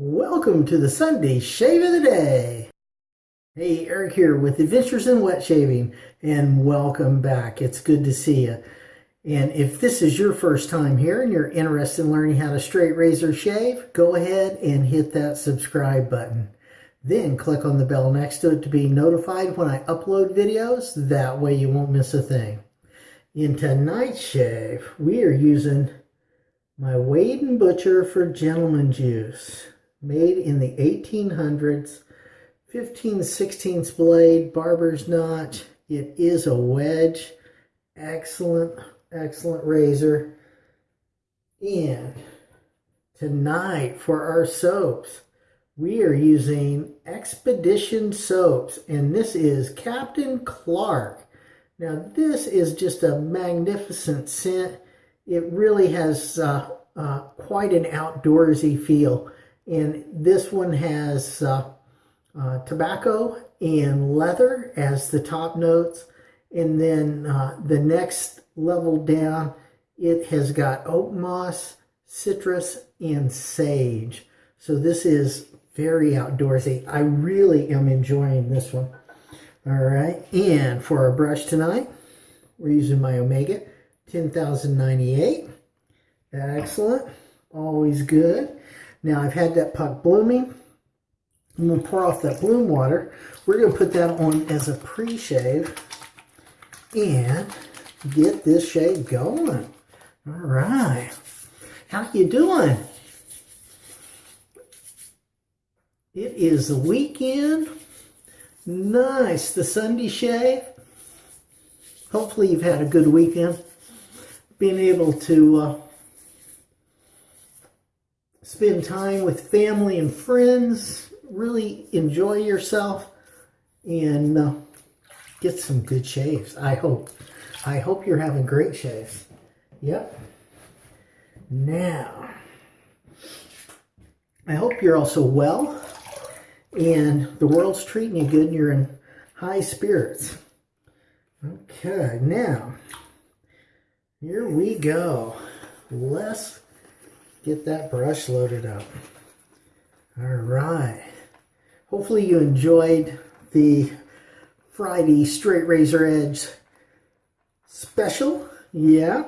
Welcome to the Sunday Shave of the Day. Hey, Eric here with Adventures in Wet Shaving, and welcome back. It's good to see you. And if this is your first time here and you're interested in learning how to straight razor shave, go ahead and hit that subscribe button. Then click on the bell next to it to be notified when I upload videos. That way you won't miss a thing. In tonight's shave, we are using my Wade & Butcher for Gentlemen's Use, made in the 1800s, 15 16 blade, barber's notch. It is a wedge, excellent, excellent razor. And tonight for our soaps, we are using Expedition Soaps, and this is Captain Clark. Now this is just a magnificent scent it really has uh, uh, quite an outdoorsy feel. And this one has uh, uh tobacco and leather as the top notes. And then uh, the next level down, it has got oak moss, citrus, and sage. So this is very outdoorsy. I really am enjoying this one. All right, and for our brush tonight, we're using my Omega 10,098. Excellent. Always good. Now I've had that puck blooming. I'm going to pour off that bloom water. We're going to put that on as a pre-shave and get this shave going. All right. How you doing? It is the weekend. Nice. The Sunday shave. Hopefully you've had a good weekend being able to uh, spend time with family and friends, really enjoy yourself, and uh, get some good shaves. I hope. I hope you're having great shaves. Yep. Now, I hope you're also well and the world's treating you good and you're in high spirits. Okay, now here we go. Let's get that brush loaded up. All right. Hopefully you enjoyed the Friday Straight Razor Edge special. Yeah.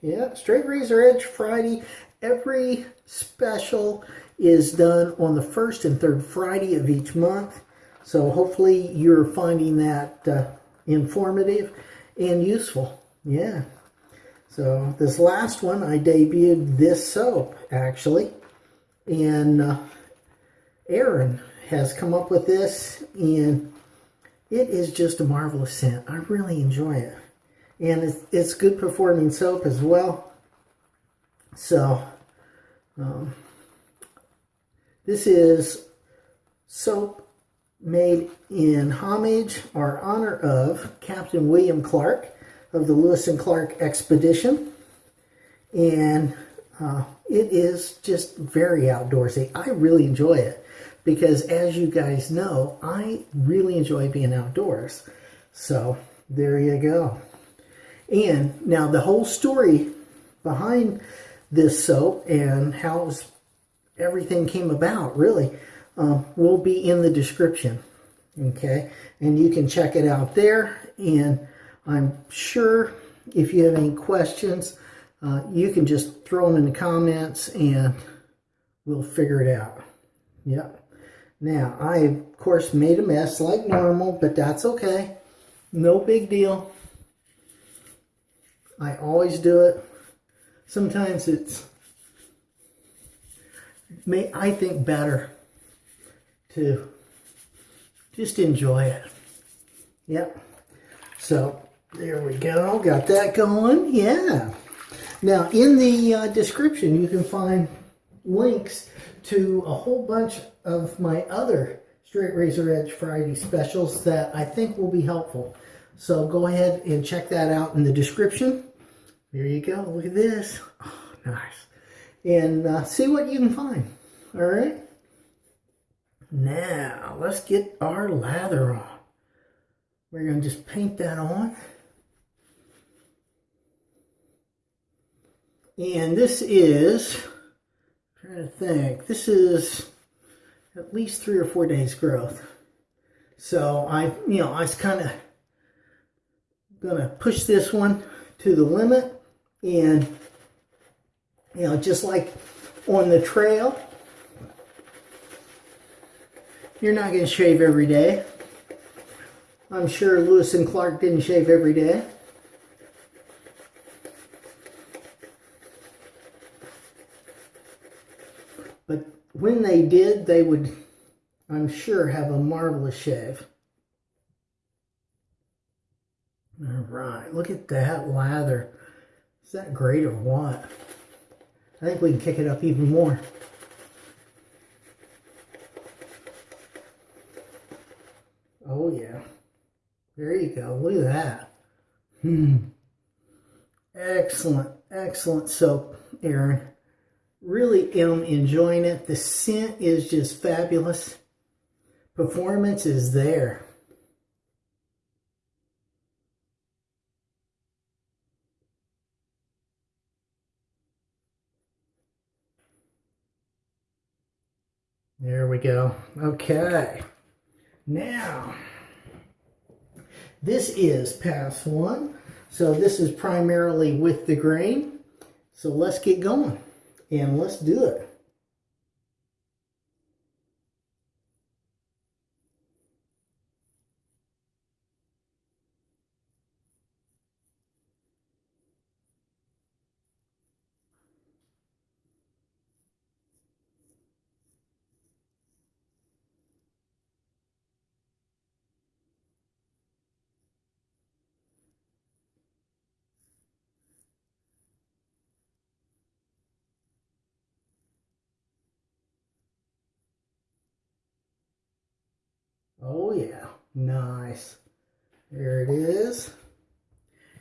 Yeah, Straight Razor Edge Friday. Every special is done on the first and third Friday of each month. So hopefully you're finding that uh, informative and useful. Yeah. So this last one, I debuted this soap, actually. And uh, Aaron has come up with this, and it is just a marvelous scent. I really enjoy it. And it's, it's good performing soap as well. So, um, this is soap made in homage or honor of Captain William Clark of the Lewis and Clark expedition. And uh, it is just very outdoorsy. I really enjoy it because as you guys know, I really enjoy being outdoors. So there you go. And now the whole story behind this soap and how everything came about really uh, will be in the description. Okay, and you can check it out there. And I'm sure if you have any questions, uh, you can just throw them in the comments and we'll figure it out. Yep. Now, I, of course, made a mess like normal, but that's okay. No big deal. I always do it. Sometimes it's, may I think, better to just enjoy it. Yep. So, there we go. Got that going. Yeah. Now, in the uh, description, you can find links to a whole bunch of my other Straight Razor Edge Friday specials that I think will be helpful. So go ahead and check that out in the description. There you go. Look at this. Oh, nice. And uh, see what you can find. All right. Now, let's get our lather on. We're to just paint that on. And this is, trying to think. This is at least three or four days growth. So I, you know, I was kind of gonna push this one to the limit and, you know, just like on the trail, you're not gonna shave every day. I'm sure Lewis and Clark didn't shave every day. But when they did, they would, I'm sure, have a marvelous shave. All right, look at that lather. Is that great or what? I think we can kick it up even more. Oh yeah. There you go. Look at that. Hmm. Excellent, excellent soap, Aaron. Really am enjoying it. The scent is just fabulous. Performance is there. There we go. Okay. Now, this is pass one. So this is primarily with the grain. So let's get going and let's do it. Oh yeah, nice. There it is.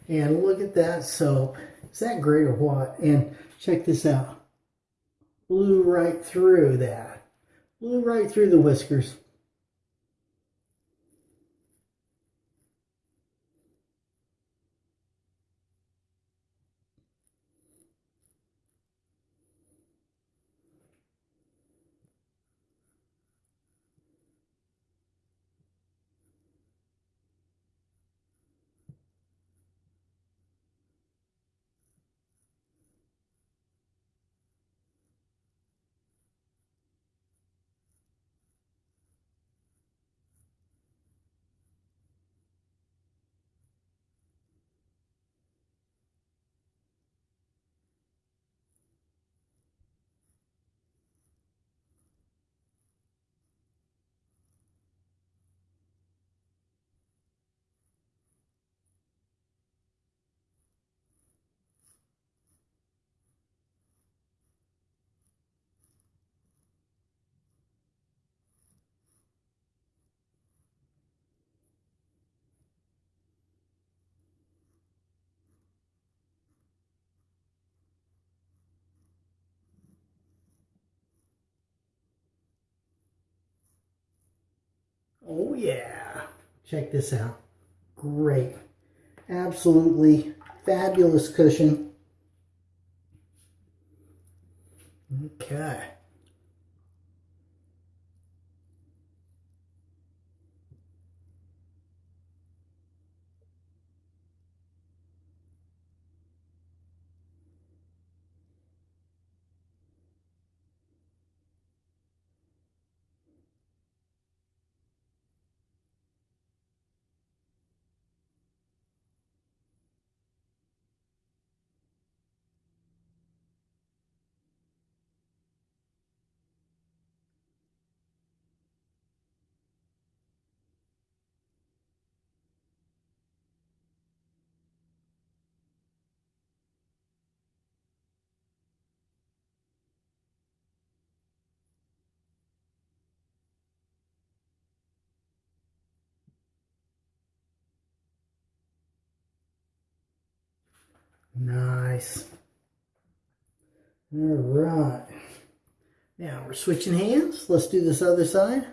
And look at that soap. Is that great or what? And check this out. Blew right through that. Blew right through the whiskers. Oh yeah. Check this out. Great. Absolutely fabulous cushion. Okay. Nice. All right. Now we're switching hands. Let's do this other side.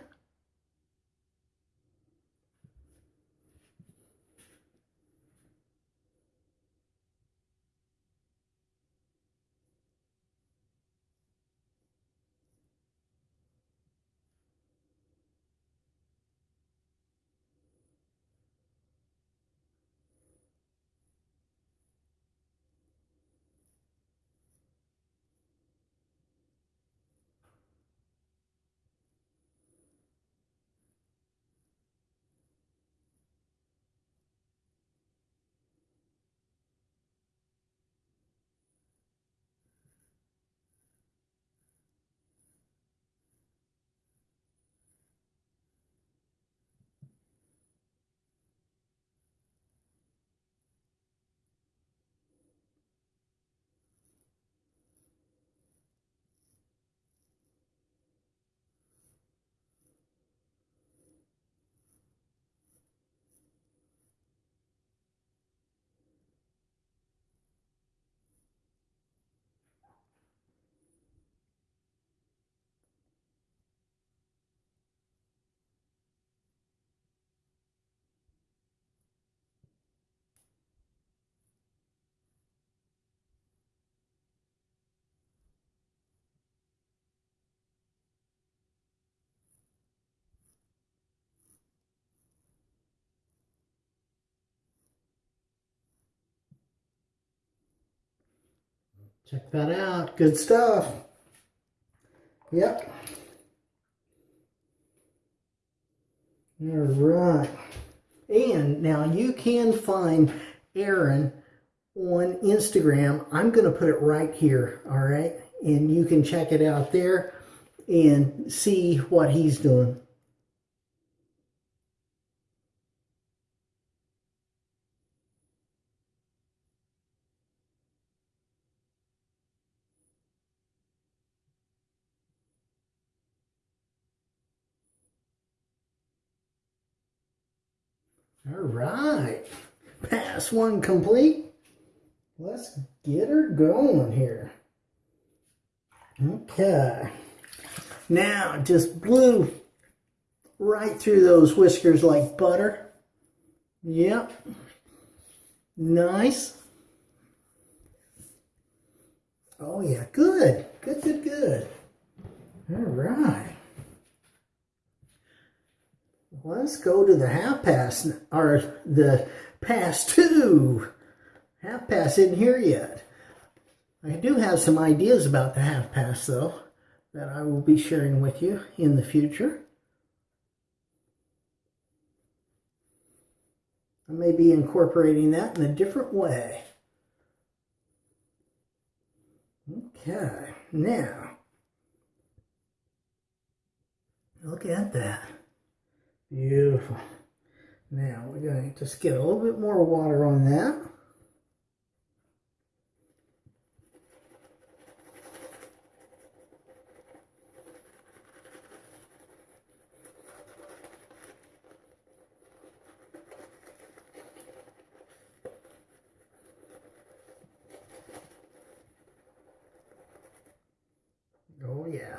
Check that out. Good stuff. Yep. All right. And now you can find Aaron on Instagram. I'm going to put it right here, all right? And you can check it out there and see what he's doing. All right, one complete. Let's get her going here. Okay. Now, just blew right through those whiskers like butter. Yep. Nice. Oh yeah, good. Good, good, good. All right. Let's go to the half past, or the past two. Half past isn't here yet. I do have some ideas about the half past, though that I will be sharing with you in the future. I may be incorporating that in a different way. Okay, now, look at that. Beautiful. Now we're going to just get a little bit more water on that. Oh yeah.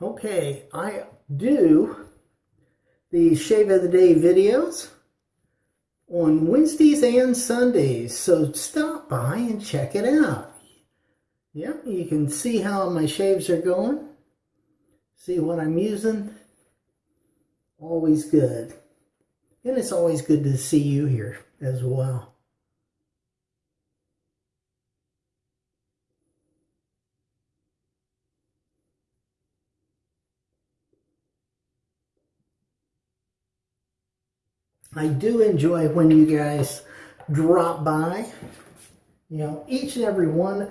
Okay, I do the Shave of the Day videos on Wednesdays and Sundays, so stop by and check it out. Yep, you can see how my shaves are going, see what I'm using. Always good. And it's always good to see you here as well. I do enjoy when you guys drop by. You know, each and every one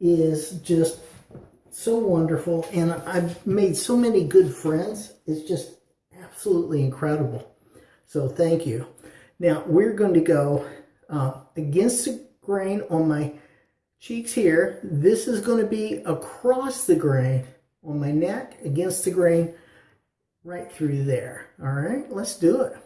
is just so wonderful. And I've made so many good friends. It's just absolutely incredible. So thank you. Now we're going to go uh, against the grain on my cheeks here. This is going to be across the grain on my neck, against the grain, right through there. All right, let's do it.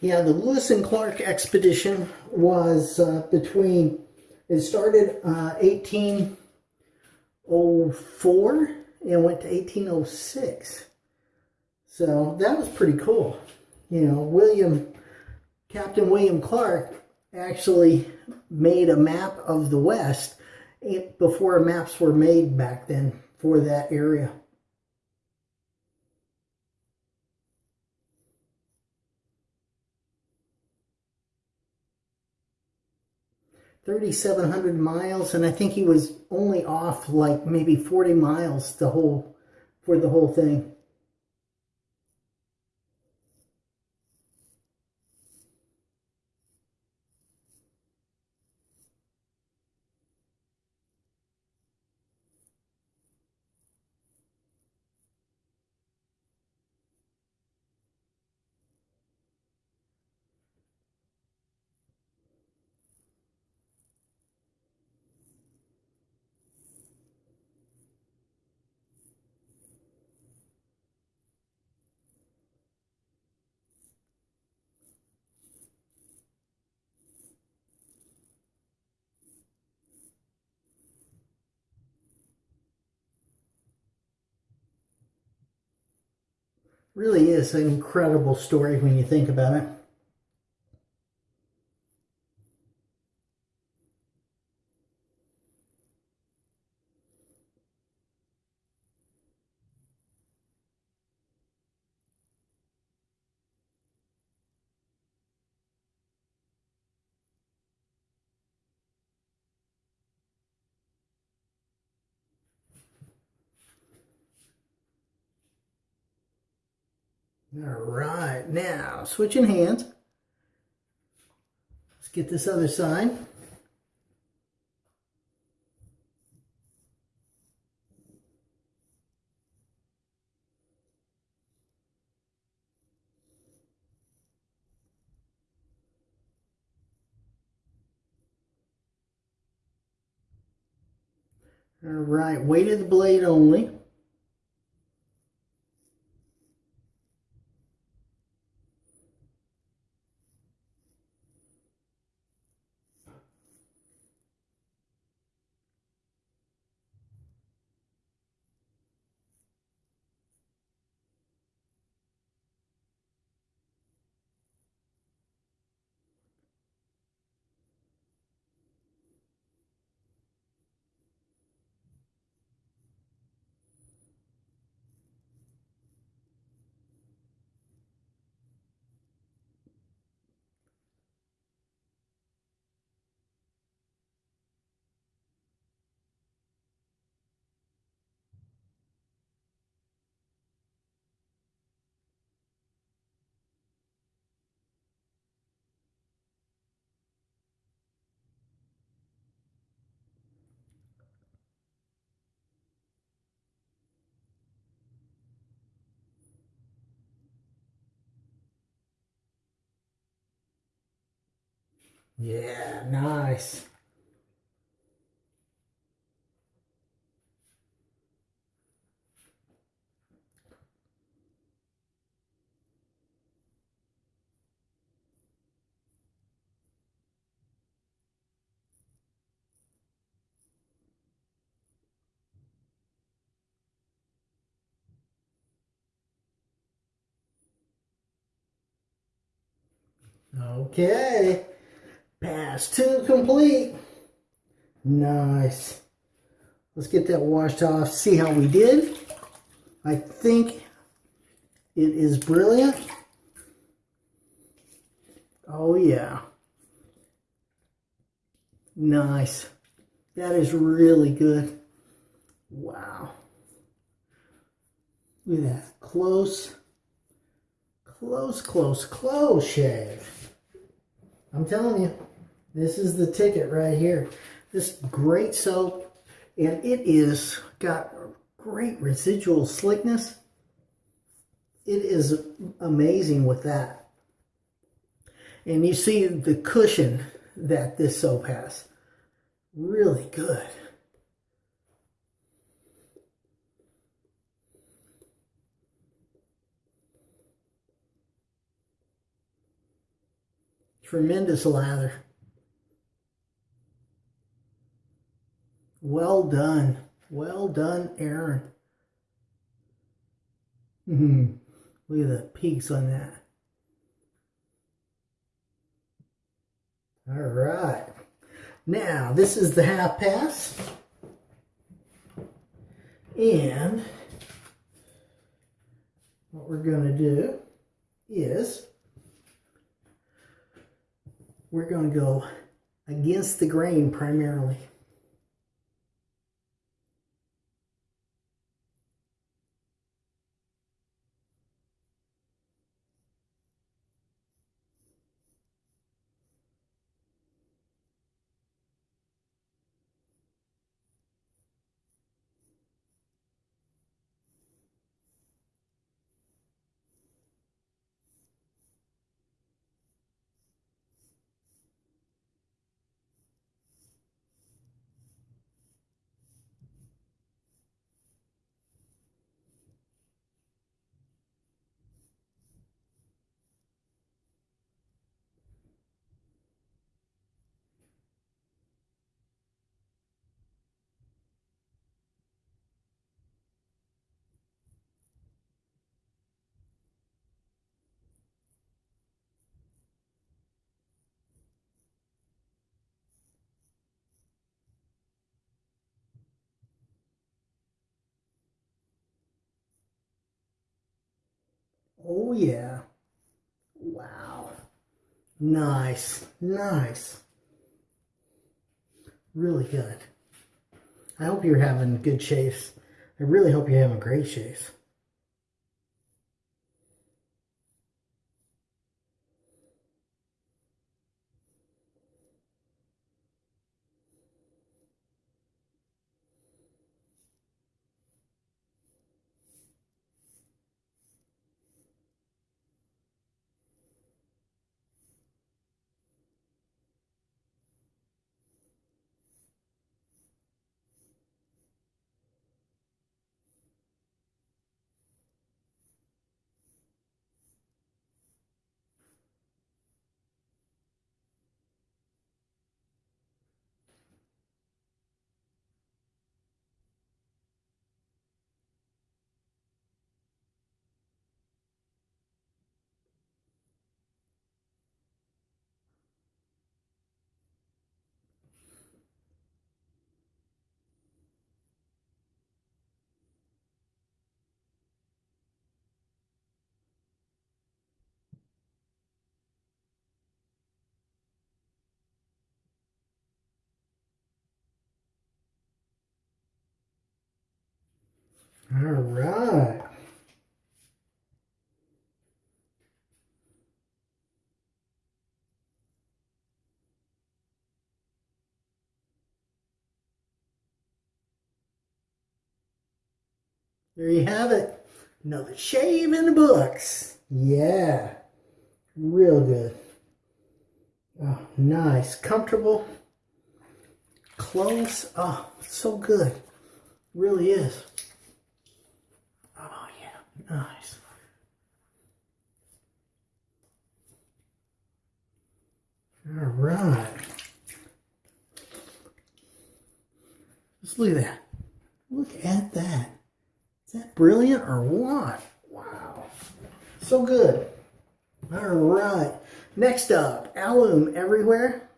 Yeah, the Lewis and Clark expedition was uh, between, it started uh, 1804 and went to 1806. So that was pretty cool. You know, William, Captain William Clark actually made a map of the West before maps were made back then for that area. 3,700 miles, and I think he was only off like maybe 40 miles the whole for the whole thing. Really is an incredible story when you think about it. All right, now switching hands. Let's get this other side. All right, weight of the blade only. Yeah, nice. Okay. Pass two complete. Nice. Let's get that washed off, see how we did. I think it is brilliant. Oh yeah. Nice. That is really good. Wow. Look at that. Close, close, close, close shave. I'm telling you, this is the ticket right here. This great soap, and it is got great residual slickness. It is amazing with that. And you see the cushion that this soap has. Really good. Tremendous lather. Well done. Well done, Aaron. Mm-hmm. Look at the peaks on that. All right. Now, this is the half pass. And what we're going to do is we're going to go against the grain primarily. Oh yeah. Wow. Nice. Nice. Really good. I hope you're having good chase. I really hope you're having great shaves. All right. There you have it. Another shave in the books. Yeah. Real good. Oh, nice. Comfortable. Close. Oh, so good. Really is. Nice. All right. Just look at that. Look at that. Is that brilliant or what? Wow. So good. All right. Next up, alum everywhere.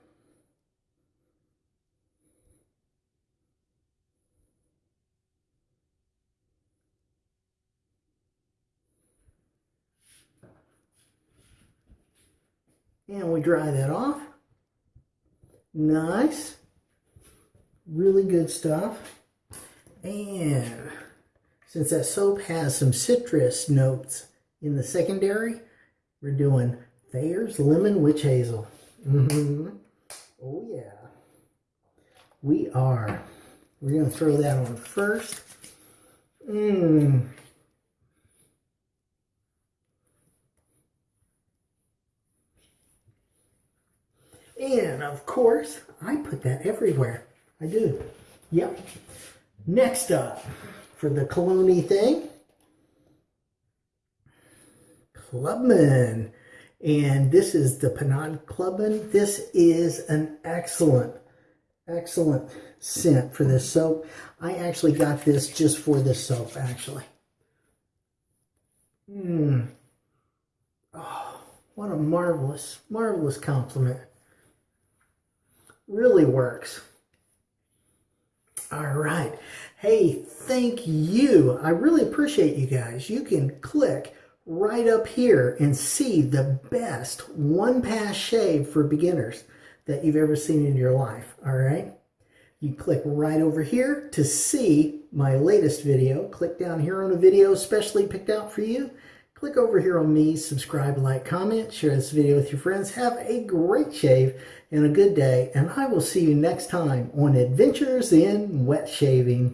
And we dry that off. Nice. Really good stuff. And since that soap has some citrus notes in the secondary, we're doing Thayer's Lemon Witch Hazel. Mm -hmm. Oh yeah. We are. We're going to throw that on first. Mmm. And of course, I put that everywhere. I do. Yep. Next up, for the cologne thing, Clubman. And this is the Panache Clubman. This is an excellent, excellent scent for this soap. I actually got this just for this soap, actually. Mmm. Oh, what a marvelous, marvelous compliment really works. All right. Hey, thank you. I really appreciate you guys. You can click right up here and see the best one pass shave for beginners. that you've ever seen in your life, all right? You click right over here to see my latest video. Click down here on a video specially picked out for you. Click over here on me, subscribe, like, comment, share this video with your friends. Have a great shave and a good day, and I will see you next time on Adventures in Wet Shaving.